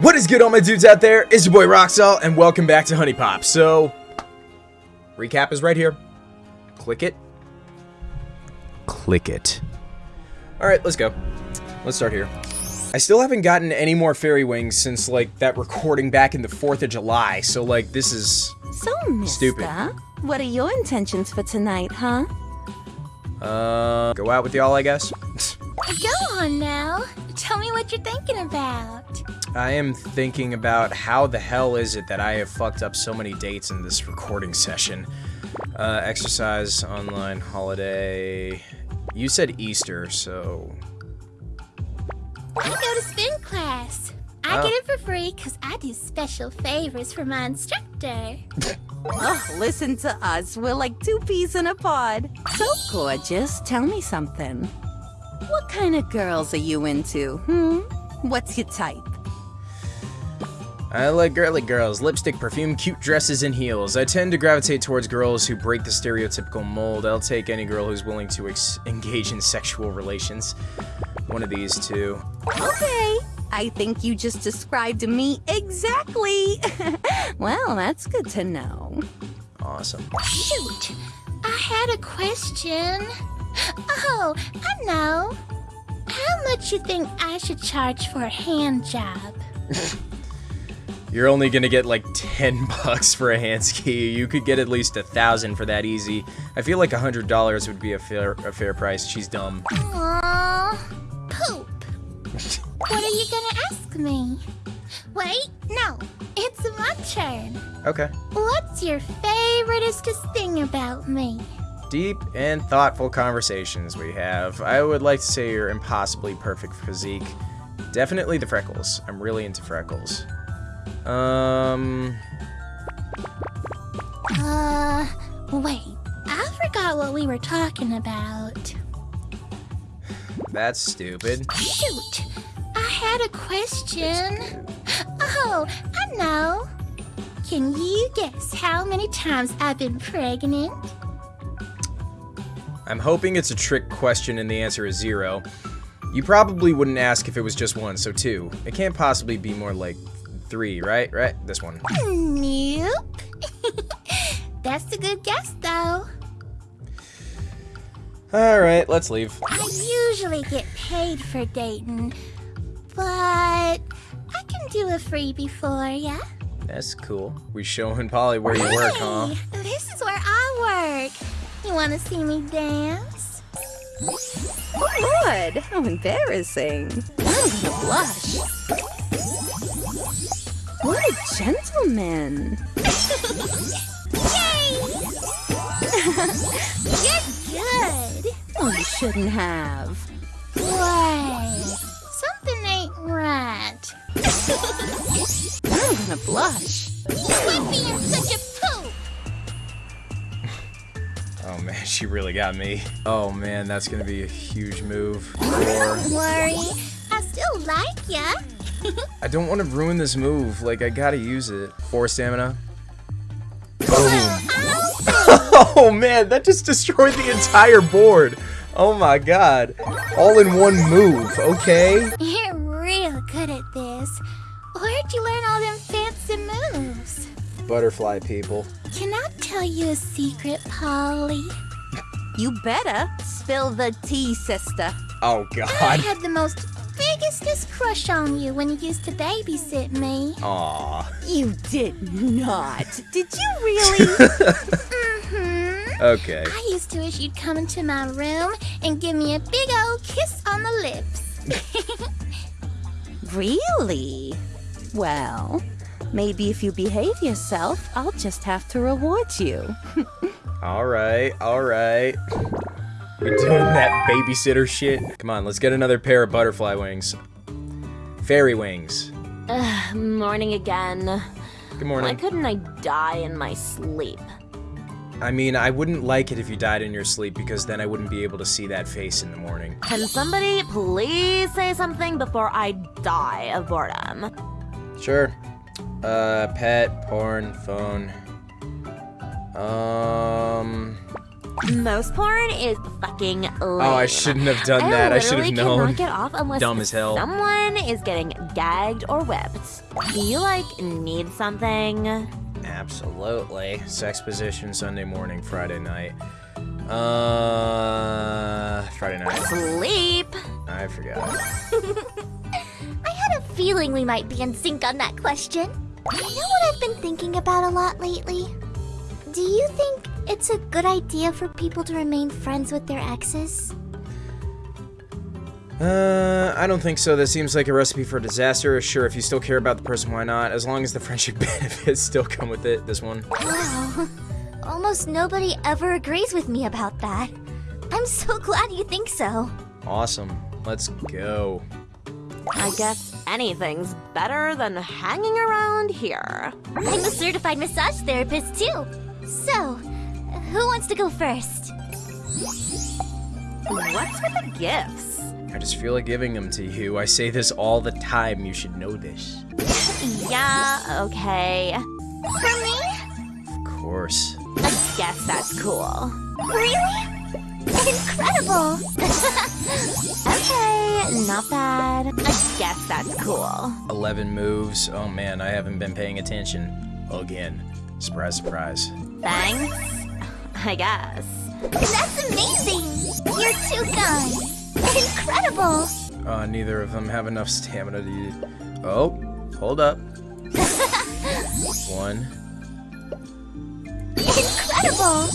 What is good all my dudes out there? It's your boy Roxall and welcome back to HuniePop. So, recap is right here. Click it. Click it. Alright, let's go. Let's start here. I still haven't gotten any more fairy wings since like that recording back in the 4th of July, so like this is So, mister, Stupid. what are your intentions for tonight, huh? uh go out with y'all I guess. Go on now. Tell me what you're thinking about. I am thinking about how the hell is it that I have fucked up so many dates in this recording session. Uh, exercise, online, holiday. You said Easter, so. I go to spin class. I Oh. get it for free because I do special favors for my instructor. Oh, listen to us. We're like two peas in a pod. So gorgeous. Tell me something. What kind of girls are you into, hmm? What's your type? I like girly girls, lipstick, perfume, cute dresses, and heels. I tend to gravitate towards girls who break the stereotypical mold. I'll take any girl who's willing to ex- engage in sexual relations. One of these two. Okay. I think you just described me exactly. well, that's good to know. Awesome. Shoot, I had a question. Oh, I know. Much you think I should charge for a hand job? You're only gonna get like 10 bucks for a hand ski. You could get at least a thousand for that easy. I feel like a hundred dollars would be a fair a fair price. She's dumb. Aww, poop. What are you gonna ask me? Wait, no, it's my turn. Okay. What's your favoriteest thing about me? Deep and thoughtful conversations we have. I would like to say your impossibly perfect physique. Definitely the freckles. I'm really into freckles. Um, Uh, wait, I forgot what we were talking about. that's stupid. Shoot, I had a question. Oh, I know. Can you guess how many times I've been pregnant? I'm hoping it's a trick question and the answer is zero. You probably wouldn't ask if it was just one, so two. It can't possibly be more like three, right? Right? This one. Nope. That's a good guess, though. Alright, let's leave. I usually get paid for dating, but I can do a freebie for ya. That's cool. We showing Polly where you work, huh? This is where I work. You want to see me dance? Good. How embarrassing. I'm gonna blush. What a gentleman. Yay! You're good. Oh, you shouldn't have. Wait, something ain't right. I'm gonna blush. Quit being such a man, she really got me. Oh man, that's gonna be a huge move. Don't worry, I still like ya. I don't want to ruin this move. Like, I gotta use it. Four stamina. Boom. I'll Oh man, that just destroyed the entire board. Oh my god. All in one move, okay? You're real good at this. Where'd you learn all them fancy moves? Butterfly people. Can I tell you a secret, Polly? You better spill the tea, sister. Oh God. I had the most biggestest crush on you when you used to babysit me. Aw. You did not. Did you really? Mm-hmm. Okay. I used to wish you'd come into my room and give me a big old kiss on the lips. really? Well, maybe if you behave yourself, I'll just have to reward you. Alright, alright. We're doing that babysitter shit. Come on, let's get another pair of butterfly wings. Fairy wings. Ugh, morning again. Good morning. Why couldn't I die in my sleep? I mean, I wouldn't like it if you died in your sleep because then I wouldn't be able to see that face in the morning. Can somebody please say something before I die of boredom? Sure. Uh, pet, porn, phone. Um. Most porn is fucking lame. Oh, I shouldn't have done that. I should have known. cannot get off unless Dumb as hell. someone is getting gagged or whipped. Do you, like, need something? Absolutely. Sex position Sunday morning, Friday night. Uh, Friday night. Sleep! I forgot. I had a feeling we might be in sync on that question. You know what I've been thinking about a lot lately? Do you think it's a good idea for people to remain friends with their exes? Uh, I don't think so. That seems like a recipe for disaster. Sure, if you still care about the person, why not? As long as the friendship benefits still come with it, this one. Wow. Almost nobody ever agrees with me about that. I'm so glad you think so. Awesome. Let's go. I guess anything's better than hanging around here. I'm a certified massage therapist too. So, who wants to go first? What's with the gifts? I just feel like giving them to you. I say this all the time. You should know this. Yeah, okay. For me? Of course. I guess that's cool. Really? Guess that's cool. 11 moves. Oh man, I haven't been paying attention. Again. Surprise, surprise. Thanks. I guess. That's amazing! You're too kind! Incredible! Uh, neither of them have enough stamina to use. Oh, hold up. One, Incredible!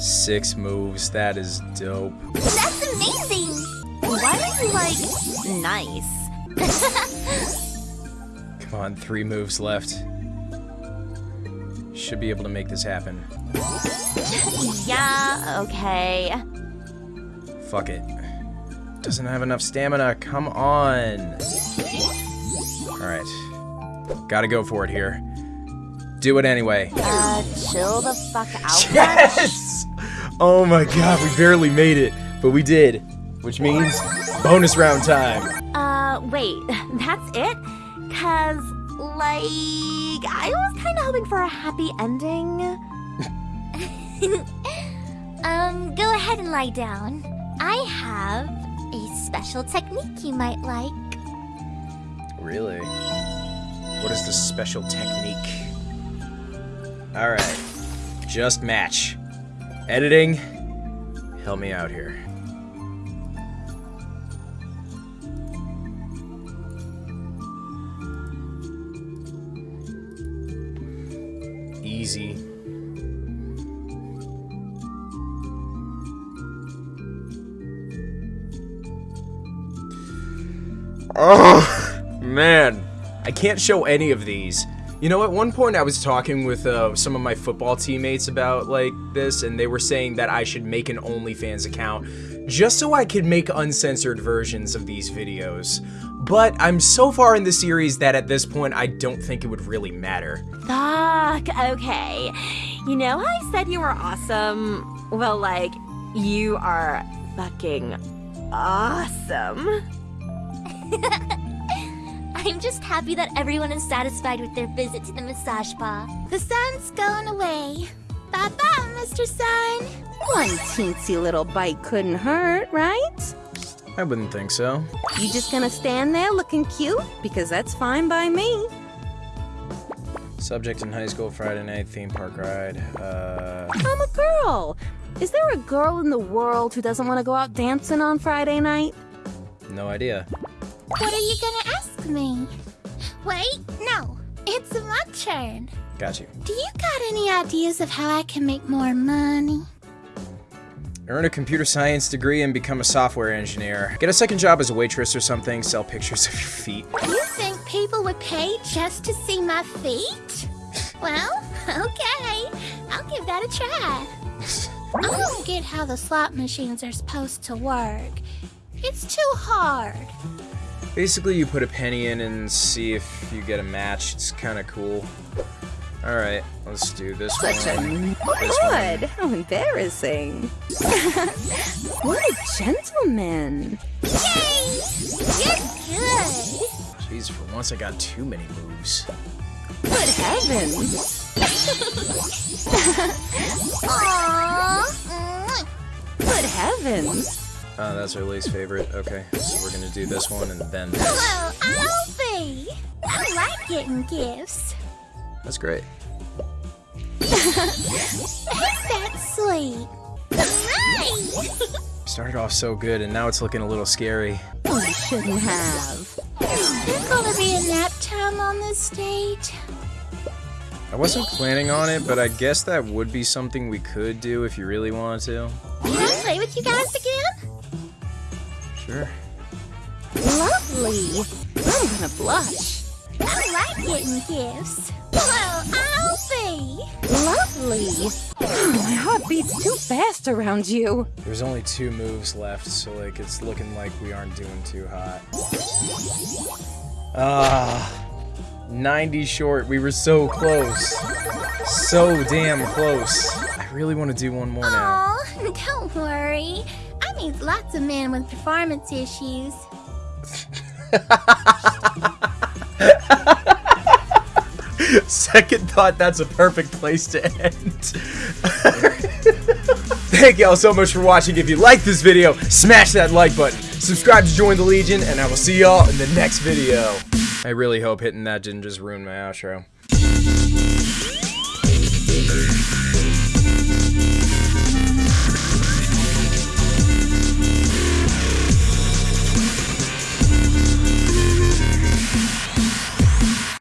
six moves. That is dope. That's amazing! Why are you like nice? Come on, three moves left. Should be able to make this happen. Yeah, okay. Fuck it. Doesn't have enough stamina. Come on. Alright. Gotta go for it here. Do it anyway. Uh, chill the fuck out. Yes! Oh my god, we barely made it, but we did. Which means bonus round time. Wait, that's it? Cause, like, I was kind of hoping for a happy ending. um, go ahead and lie down. I have a special technique you might like. Really? What is this special technique? Alright. Just match. Editing. Help me out here. Easy. Oh, man. I can't show any of these. You know, at one point I was talking with uh, some of my football teammates about like this, and they were saying that I should make an OnlyFans account just so I could make uncensored versions of these videos. But I'm so far in the series that at this point I don't think it would really matter. Fuck, okay. You know how I said you were awesome? Well, like, you are fucking awesome. I'm just happy that everyone is satisfied with their visit to the massage spa. The sun's going away. Bye bye, Mr. Sun. One teensy little bite couldn't hurt, right? I wouldn't think so. You just gonna stand there looking cute? Because that's fine by me. Subject in high school Friday night theme park ride. Uh, I'm a girl. Is there a girl in the world who doesn't want to go out dancing on Friday night? no idea. What are you gonna ask me? Wait, no. It's my turn. Got you. Do you got any ideas of how I can make more money? Earn a computer science degree and become a software engineer. Get a second job as a waitress or something. Sell pictures of your feet. You think people would pay just to see my feet? Well, okay. I'll give that a try. I don't get how the slot machines are supposed to work. It's too hard. Basically, you put a penny in and see if you get a match. It's kind of cool. All right, let's do this Such a one. This one. Good. How embarrassing. what a gentleman. Yay! You're good. Jeez, for once I got too many moves. Good heavens. Aww. Good heavens. Uh, that's our least favorite. Okay, so we're gonna do this one and then this. Well, Alfie! I like getting gifts. That's great. Ain't that sweet? Started off so good, and now it's looking a little scary. You shouldn't have. Is there gonna be a nap time on this stage? I wasn't planning on it, but I guess that would be something we could do if you really wanted to. Can I play with you guys again? Sure. Lovely. I'm gonna blush. I like getting gifts. Well, Alfie! Lovely. My heart beats too fast around you. There's only two moves left, so like it's looking like we aren't doing too hot. Ah, 90 short. We were so close. So damn close. I really want to do one more now. Aw, don't worry. I meet lots of men with performance issues. Second thought, that's a perfect place to end. Thank y'all so much for watching. If you like this video, smash that like button. Subscribe to join the Legion, and I will see y'all in the next video. I really hope hitting that didn't just ruin my outro.